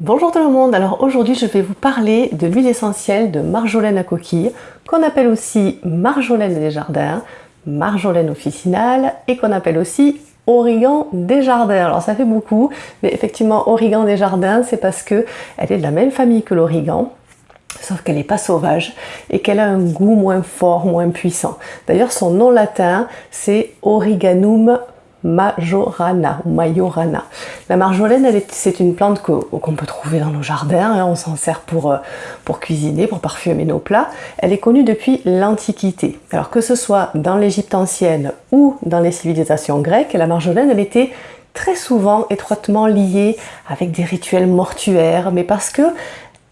Bonjour tout le monde, alors aujourd'hui je vais vous parler de l'huile essentielle de marjolaine à coquille, qu'on appelle aussi marjolaine des jardins, marjolaine officinale et qu'on appelle aussi origan des jardins. Alors ça fait beaucoup, mais effectivement origan des jardins c'est parce que elle est de la même famille que l'origan, sauf qu'elle n'est pas sauvage et qu'elle a un goût moins fort, moins puissant. D'ailleurs son nom latin c'est Origanum Majorana Majorana. La marjolaine, c'est une plante qu'on peut trouver dans nos jardins, hein. on s'en sert pour, euh, pour cuisiner, pour parfumer nos plats. Elle est connue depuis l'Antiquité. Alors que ce soit dans l'Égypte ancienne ou dans les civilisations grecques, la marjolaine, elle était très souvent étroitement liée avec des rituels mortuaires, mais parce que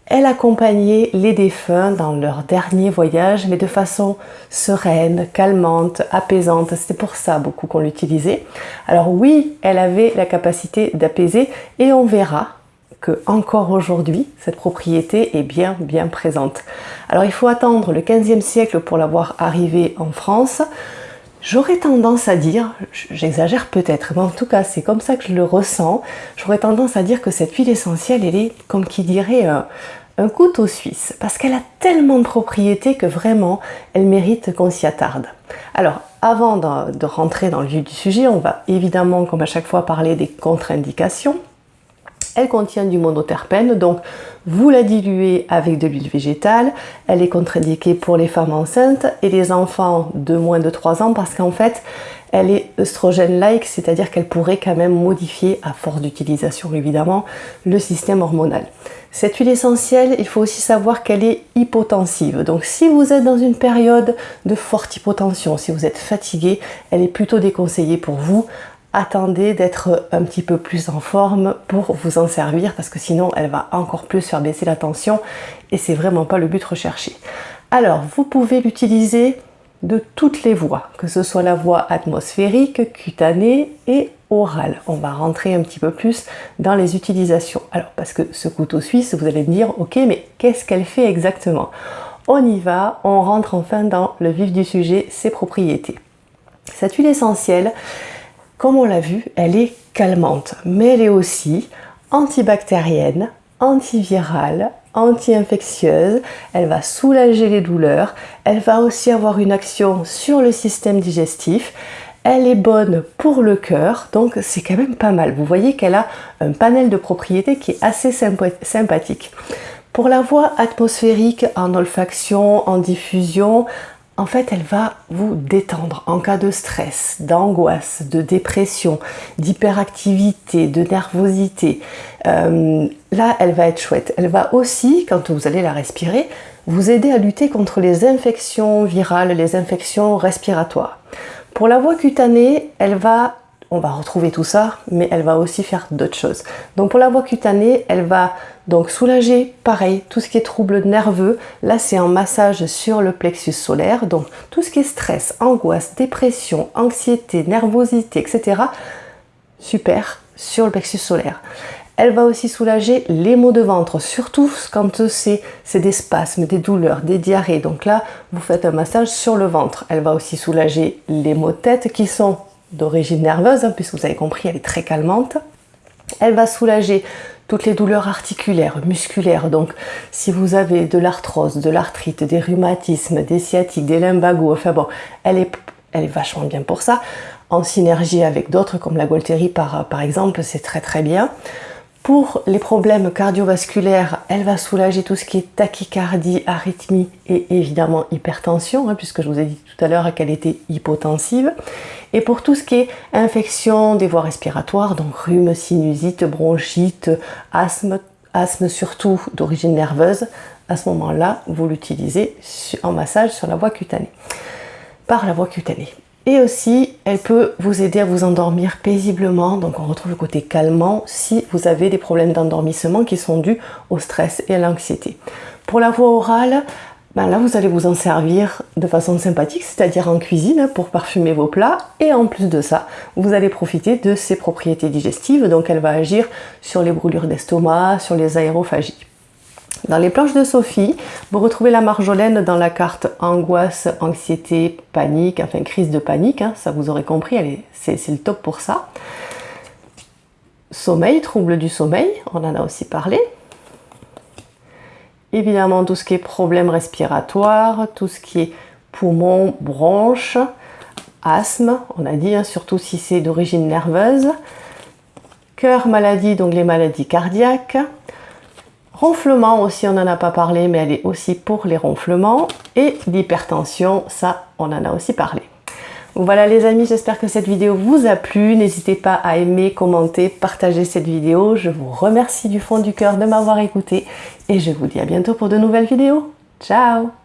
elle accompagnait les défunts dans leur dernier voyage, mais de façon sereine, calmante, apaisante. C'était pour ça beaucoup qu'on l'utilisait. Alors oui, elle avait la capacité d'apaiser et on verra que encore aujourd'hui, cette propriété est bien bien présente. Alors il faut attendre le 15e siècle pour l'avoir arrivée en France. J'aurais tendance à dire, j'exagère peut-être, mais en tout cas c'est comme ça que je le ressens, j'aurais tendance à dire que cette huile essentielle, elle est comme qui dirait un, un couteau suisse, parce qu'elle a tellement de propriétés que vraiment elle mérite qu'on s'y attarde. Alors avant de, rentrer dans le vif du sujet, on va évidemment comme à chaque fois parler des contre-indications. Elle contient du monoterpène, donc vous la diluez avec de l'huile végétale. Elle est contre-indiquée pour les femmes enceintes et les enfants de moins de 3 ans parce qu'en fait, elle est œstrogène-like, c'est-à-dire qu'elle pourrait quand même modifier, à force d'utilisation évidemment, le système hormonal. Cette huile essentielle, il faut aussi savoir qu'elle est hypotensive. Donc si vous êtes dans une période de forte hypotension, si vous êtes fatigué, elle est plutôt déconseillée pour vous attendez d'être un petit peu plus en forme pour vous en servir parce que sinon elle va encore plus faire baisser la tension et c'est vraiment pas le but recherché. Alors vous pouvez l'utiliser de toutes les voies, que ce soit la voie atmosphérique, cutanée et orale. On va rentrer un petit peu plus dans les utilisations. Alors parce que ce couteau suisse, vous allez me dire, ok mais qu'est-ce qu'elle fait exactement? On y va, on rentre enfin dans le vif du sujet, ses propriétés. Cette huile essentielle, comme on l'a vu, elle est calmante, mais elle est aussi antibactérienne, antivirale, anti-infectieuse, elle va soulager les douleurs, elle va aussi avoir une action sur le système digestif, elle est bonne pour le cœur, donc c'est quand même pas mal. Vous voyez qu'elle a un panel de propriétés qui est assez sympathique. Pour la voie atmosphérique en olfaction, en diffusion, en fait, elle va vous détendre en cas de stress, d'angoisse, de dépression, d'hyperactivité, de nervosité. Euh, là, elle va être chouette. Elle va aussi, quand vous allez la respirer, vous aider à lutter contre les infections virales, les infections respiratoires. Pour la voie cutanée, elle va on va retrouver tout ça, mais elle va aussi faire d'autres choses. Donc pour la voie cutanée, elle va donc soulager, pareil, tout ce qui est trouble nerveux. Là, c'est un massage sur le plexus solaire. Donc tout ce qui est stress, angoisse, dépression, anxiété, nervosité, etc. Super, sur le plexus solaire. Elle va aussi soulager les maux de ventre, surtout quand c'est des spasmes, des douleurs, des diarrhées. Donc là, vous faites un massage sur le ventre. Elle va aussi soulager les maux de tête qui sont d'origine nerveuse, hein, puisque vous avez compris, elle est très calmante. Elle va soulager toutes les douleurs articulaires, musculaires. Donc, si vous avez de l'arthrose, de l'arthrite, des rhumatismes, des sciatiques, des lumbagos, enfin bon, elle est, elle vachement bien pour ça. En synergie avec d'autres, comme la Gualtérie par, par exemple, c'est très très bien. Pour les problèmes cardiovasculaires, elle va soulager tout ce qui est tachycardie, arythmie et évidemment hypertension, hein, puisque je vous ai dit tout à l'heure qu'elle était hypotensive. Et pour tout ce qui est infection des voies respiratoires, donc rhume, sinusite, bronchite, asthme, asthme surtout d'origine nerveuse, à ce moment-là, vous l'utilisez en massage sur la voie cutanée, par la voie cutanée. Et aussi, elle peut vous aider à vous endormir paisiblement. Donc on retrouve le côté calmant si vous avez des problèmes d'endormissement qui sont dus au stress et à l'anxiété. Pour la voix orale, ben là vous allez vous en servir de façon sympathique, c'est-à-dire en cuisine pour parfumer vos plats. Et en plus de ça, vous allez profiter de ses propriétés digestives. Donc elle va agir sur les brûlures d'estomac, sur les aérophagies. Dans les planches de Sophie, vous retrouvez la marjolaine dans la carte angoisse, anxiété, panique, enfin crise de panique, hein, ça vous aurez compris, c'est le top pour ça. Sommeil, trouble du sommeil, on en a aussi parlé. évidemment tout ce qui est problème respiratoire, tout ce qui est poumon, bronches, asthme, on a dit, hein, surtout si c'est d'origine nerveuse, cœur, maladie, donc les maladies cardiaques, ronflement aussi, on n'en a pas parlé, mais elle est aussi pour les ronflements, et l'hypertension, ça, on en a aussi parlé. Voilà les amis, j'espère que cette vidéo vous a plu. N'hésitez pas à aimer, commenter, partager cette vidéo. Je vous remercie du fond du cœur de m'avoir écouté et je vous dis à bientôt pour de nouvelles vidéos. Ciao